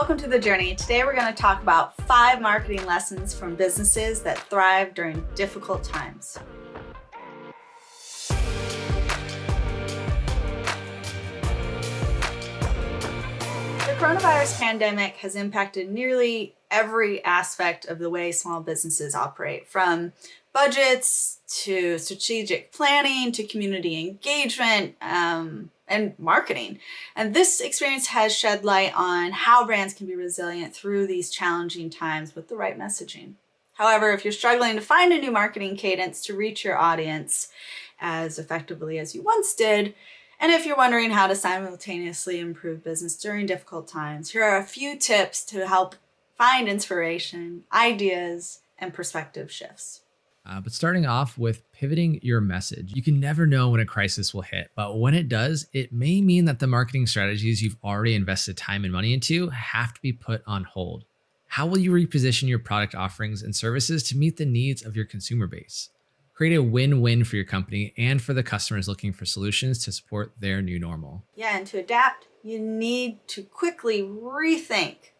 Welcome to The Journey. Today we're going to talk about five marketing lessons from businesses that thrive during difficult times. The coronavirus pandemic has impacted nearly every aspect of the way small businesses operate, from budgets to strategic planning to community engagement, um, and marketing. And this experience has shed light on how brands can be resilient through these challenging times with the right messaging. However, if you're struggling to find a new marketing cadence to reach your audience as effectively as you once did, and if you're wondering how to simultaneously improve business during difficult times, here are a few tips to help find inspiration, ideas, and perspective shifts. Uh, but starting off with pivoting your message. You can never know when a crisis will hit, but when it does, it may mean that the marketing strategies you've already invested time and money into have to be put on hold. How will you reposition your product offerings and services to meet the needs of your consumer base? Create a win-win for your company and for the customers looking for solutions to support their new normal. Yeah, and to adapt, you need to quickly rethink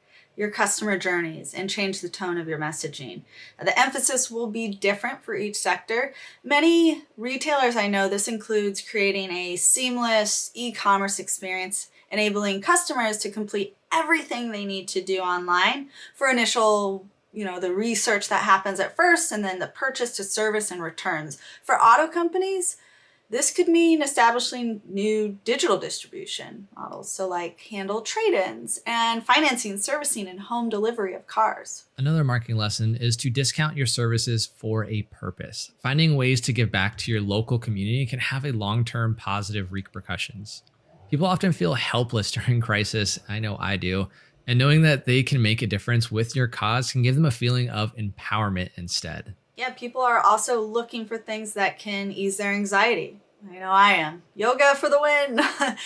your customer journeys and change the tone of your messaging. The emphasis will be different for each sector. Many retailers I know this includes creating a seamless e-commerce experience enabling customers to complete everything they need to do online for initial you know, the research that happens at first and then the purchase to service and returns. For auto companies, this could mean establishing new digital distribution models, so like handle trade-ins and financing, servicing, and home delivery of cars. Another marketing lesson is to discount your services for a purpose. Finding ways to give back to your local community can have a long-term positive repercussions. People often feel helpless during crisis, I know I do, and knowing that they can make a difference with your cause can give them a feeling of empowerment instead yeah, people are also looking for things that can ease their anxiety. I know I am. Yoga for the win.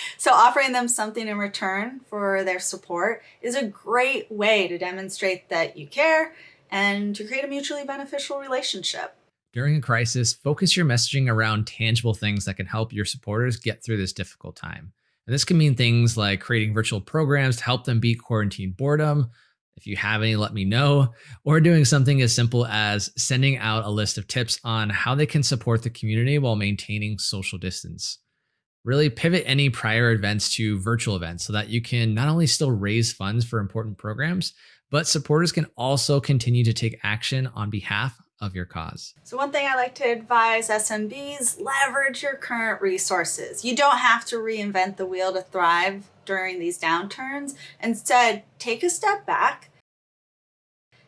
so offering them something in return for their support is a great way to demonstrate that you care and to create a mutually beneficial relationship. During a crisis, focus your messaging around tangible things that can help your supporters get through this difficult time. And this can mean things like creating virtual programs to help them beat quarantine boredom, if you have any, let me know. Or doing something as simple as sending out a list of tips on how they can support the community while maintaining social distance. Really pivot any prior events to virtual events so that you can not only still raise funds for important programs, but supporters can also continue to take action on behalf of your cause. So one thing I like to advise SMBs, leverage your current resources. You don't have to reinvent the wheel to thrive during these downturns. Instead, take a step back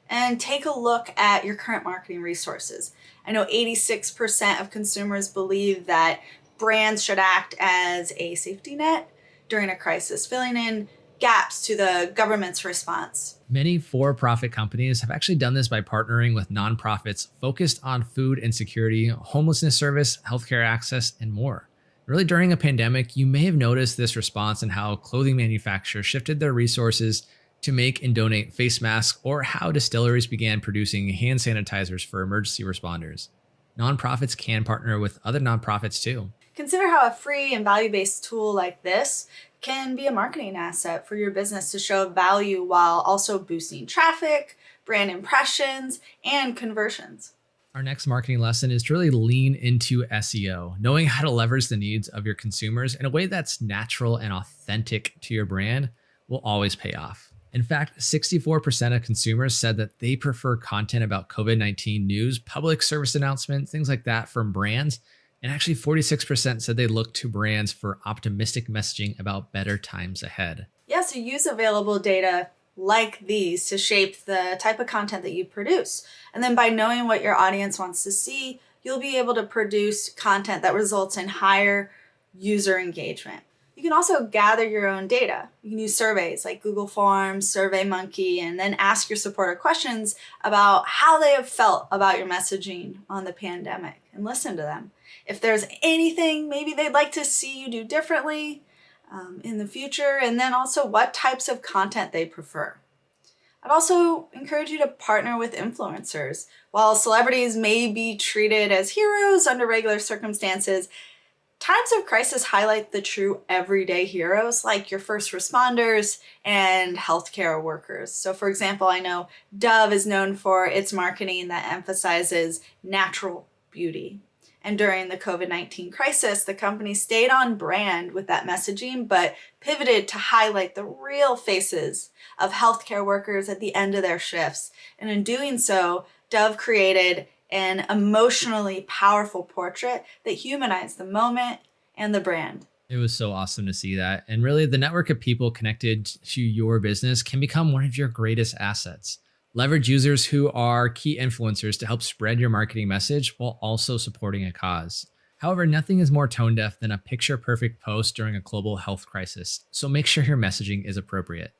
and take a look at your current marketing resources. I know 86% of consumers believe that brands should act as a safety net during a crisis, filling in gaps to the government's response. Many for-profit companies have actually done this by partnering with nonprofits focused on food insecurity, homelessness service, healthcare access, and more. Really during a pandemic, you may have noticed this response in how clothing manufacturers shifted their resources to make and donate face masks or how distilleries began producing hand sanitizers for emergency responders. Nonprofits can partner with other nonprofits too. Consider how a free and value-based tool like this can be a marketing asset for your business to show value while also boosting traffic, brand impressions, and conversions. Our next marketing lesson is to really lean into SEO, knowing how to leverage the needs of your consumers in a way that's natural and authentic to your brand will always pay off. In fact, 64% of consumers said that they prefer content about COVID-19 news, public service announcements, things like that from brands and actually 46% said they look to brands for optimistic messaging about better times ahead. Yeah, so use available data like these to shape the type of content that you produce. And then by knowing what your audience wants to see, you'll be able to produce content that results in higher user engagement. You can also gather your own data. You can use surveys like Google Forms, SurveyMonkey, and then ask your supporter questions about how they have felt about your messaging on the pandemic and listen to them. If there's anything maybe they'd like to see you do differently um, in the future, and then also what types of content they prefer. I'd also encourage you to partner with influencers. While celebrities may be treated as heroes under regular circumstances, Times of crisis highlight the true everyday heroes like your first responders and healthcare workers. So for example, I know Dove is known for its marketing that emphasizes natural beauty. And during the COVID-19 crisis, the company stayed on brand with that messaging, but pivoted to highlight the real faces of healthcare workers at the end of their shifts. And in doing so, Dove created an emotionally powerful portrait that humanized the moment and the brand. It was so awesome to see that. And really, the network of people connected to your business can become one of your greatest assets. Leverage users who are key influencers to help spread your marketing message while also supporting a cause. However, nothing is more tone deaf than a picture perfect post during a global health crisis, so make sure your messaging is appropriate.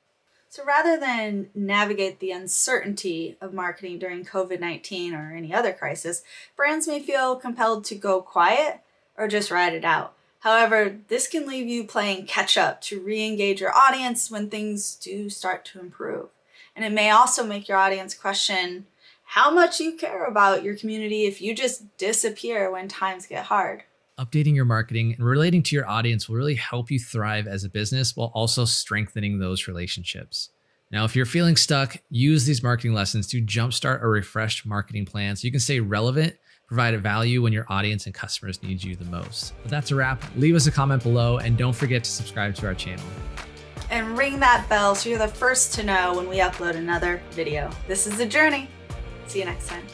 So rather than navigate the uncertainty of marketing during COVID-19 or any other crisis, brands may feel compelled to go quiet or just ride it out. However, this can leave you playing catch up to re-engage your audience when things do start to improve. And it may also make your audience question how much you care about your community if you just disappear when times get hard updating your marketing and relating to your audience will really help you thrive as a business while also strengthening those relationships. Now, if you're feeling stuck, use these marketing lessons to jumpstart a refreshed marketing plan so you can stay relevant, provide value when your audience and customers need you the most. But that's a wrap. Leave us a comment below and don't forget to subscribe to our channel. And ring that bell so you're the first to know when we upload another video. This is The Journey. See you next time.